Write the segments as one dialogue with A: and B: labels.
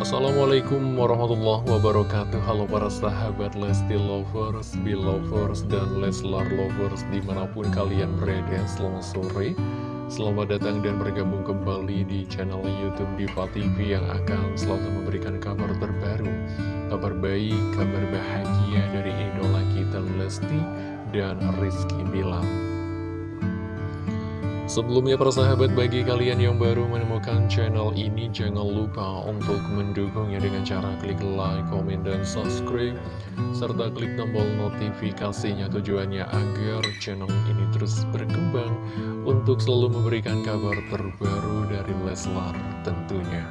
A: Assalamualaikum warahmatullahi wabarakatuh. Halo para sahabat Lesti Lovers, Belovers, dan Leslar Lovers Di mana pun kalian berada selamat sore. Selamat datang dan bergabung kembali di channel Youtube Diva TV Yang akan selalu memberikan kabar terbaru Kabar baik, kabar bahagia dari idola kita Lesti dan Rizky Bilang Sebelumnya persahabat bagi kalian yang baru menemukan channel ini Jangan lupa untuk mendukungnya dengan cara klik like, komen, dan subscribe Serta klik tombol notifikasinya tujuannya agar channel ini terus berkembang Untuk selalu memberikan kabar terbaru dari Leslar tentunya.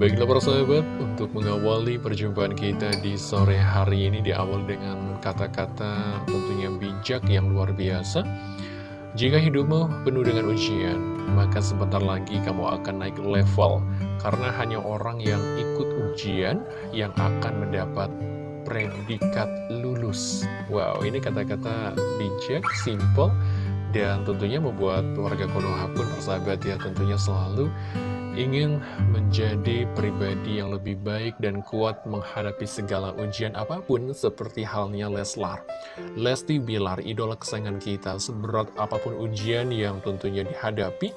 A: Baiklah persahabat, untuk mengawali perjumpaan kita di sore hari ini diawali dengan kata-kata tentunya bijak yang luar biasa jika hidupmu penuh dengan ujian, maka sebentar lagi kamu akan naik level, karena hanya orang yang ikut ujian yang akan mendapat predikat lulus. Wow, ini kata-kata bijak, simple, dan tentunya membuat warga Konoha pun persahabat ya tentunya selalu ingin menjadi pribadi yang lebih baik dan kuat menghadapi segala ujian apa pun seperti halnya Leslar. Lesti Bilar, idola kesayangan kita, seberat apa pun ujian yang tentunya dihadapi,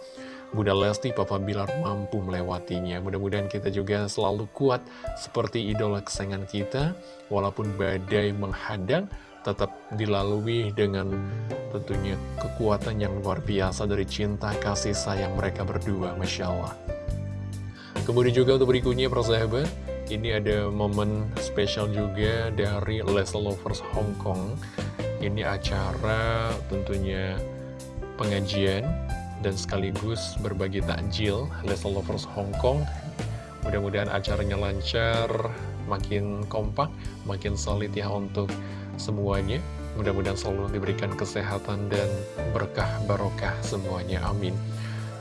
A: Bunda Lesti, Papa Bilar mampu melewatinya. Mudah-mudahan kita juga selalu kuat seperti idola kesayangan kita, walaupun badai menghadang, tetap dilalui dengan tentunya kekuatan yang luar biasa dari cinta kasih sayang mereka berdua, Masya Allah. Kemudian juga untuk berikutnya persahabat Ini ada momen spesial juga dari Les Lovers Hong Kong. Ini acara tentunya pengajian dan sekaligus berbagi takjil Les Lovers Hong Kong. Mudah-mudahan acaranya lancar, makin kompak, makin solid ya untuk semuanya. Mudah-mudahan selalu diberikan kesehatan dan berkah barokah semuanya, amin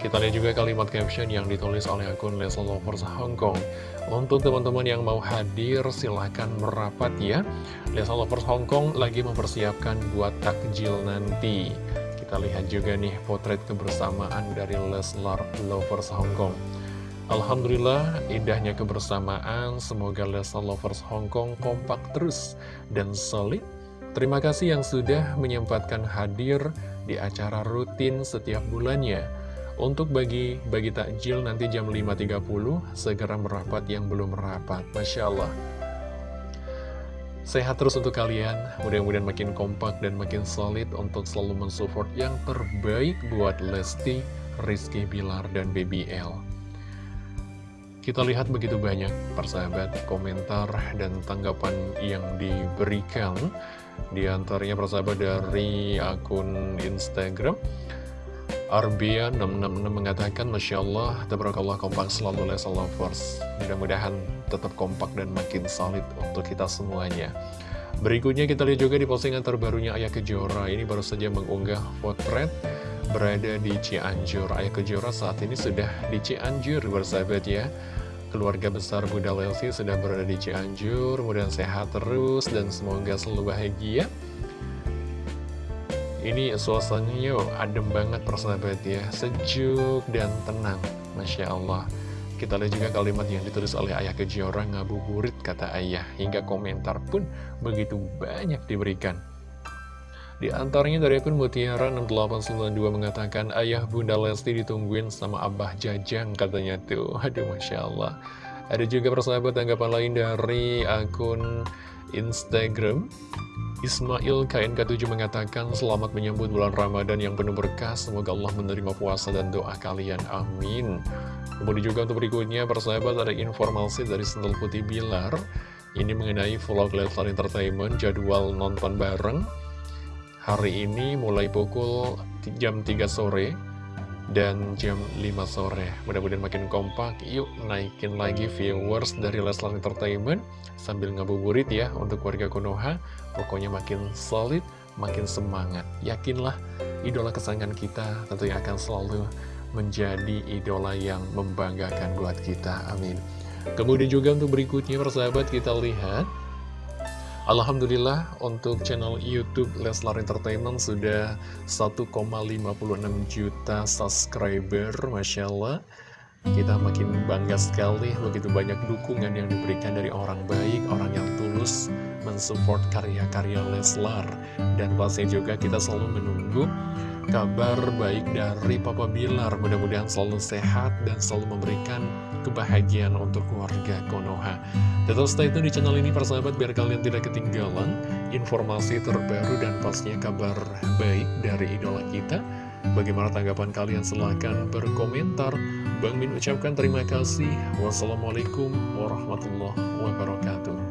A: kita lihat juga kalimat caption yang ditulis oleh akun Leslie Lovers Hong Kong. Untuk teman-teman yang mau hadir, silahkan merapat ya. Leslie Lovers Hong Kong lagi mempersiapkan buat takjil nanti. Kita lihat juga nih potret kebersamaan dari Leslar Lovers Hong Kong. Alhamdulillah, indahnya kebersamaan. Semoga Leslar Lovers Hong Kong kompak terus dan solid. Terima kasih yang sudah menyempatkan hadir di acara rutin setiap bulannya. Untuk bagi bagi takjil nanti jam 5.30 segera merapat yang belum merapat. Masya Allah. Sehat terus untuk kalian, mudah-mudahan makin kompak dan makin solid untuk selalu mensupport yang terbaik buat Lesti, Rizky Bilar, dan BBL. Kita lihat begitu banyak persahabat komentar dan tanggapan yang diberikan Di antaranya persahabat dari akun Instagram Arbia666 mengatakan Masya Allah, Tabarakallah kompak selalu Lesa Lovers Mudah-mudahan tetap kompak dan makin solid untuk kita semuanya. Berikutnya kita lihat juga di postingan terbarunya Ayah Kejora. Ini baru saja mengunggah potret berada di Cianjur. Ayah Kejora saat ini sudah di Cianjur bersahabat ya. Keluarga besar Bunda Lesti sudah berada di Cianjur. Mudah sehat terus dan semoga selalu bahagia ini suasananya adem banget persahabat ya. Sejuk dan tenang Masya Allah. Kita lihat juga kalimat yang ditulis oleh ayah Kejora Ngabuburit kata ayah Hingga komentar pun begitu banyak diberikan. Di antaranya dari akun Mutiara 6892 mengatakan Ayah Bunda Lesti ditungguin sama Abah Jajang katanya tuh. Aduh Masya Allah. Ada juga persahabat tanggapan lain dari akun Instagram Ismail KNK7 mengatakan selamat menyambut bulan Ramadan yang penuh berkah. Semoga Allah menerima puasa dan doa kalian. Amin. Kemudian juga untuk berikutnya persahabat ada informasi dari Sendal Putih Bilar. Ini mengenai vlog Leslar Entertainment jadwal nonton bareng. Hari ini mulai pukul jam 3 sore dan jam 5 sore. Mudah-mudahan makin kompak. Yuk naikin lagi viewers dari Leslar Entertainment Sambil ngabuburit ya untuk warga Konoha. Pokoknya makin solid, makin semangat. Yakinlah idola kesayangan kita tentunya akan selalu menjadi idola yang membanggakan buat kita. Amin. Kemudian juga untuk berikutnya persahabat kita lihat Alhamdulillah untuk channel Youtube Leslar Entertainment sudah 1,56 juta subscriber Masya Allah kita makin bangga sekali begitu banyak dukungan yang diberikan dari orang baik, orang yang tulus mensupport karya-karya Leslar. Dan pasti juga kita selalu menunggu kabar baik dari Papa Bilar. Mudah-mudahan selalu sehat dan selalu memberikan kebahagiaan untuk keluarga Konoha. Tetap stay tune di channel ini persahabat biar kalian tidak ketinggalan informasi terbaru dan pastinya kabar baik dari idola kita. Bagaimana tanggapan kalian? Silahkan berkomentar. Bang Min ucapkan terima kasih. Wassalamualaikum warahmatullahi wabarakatuh.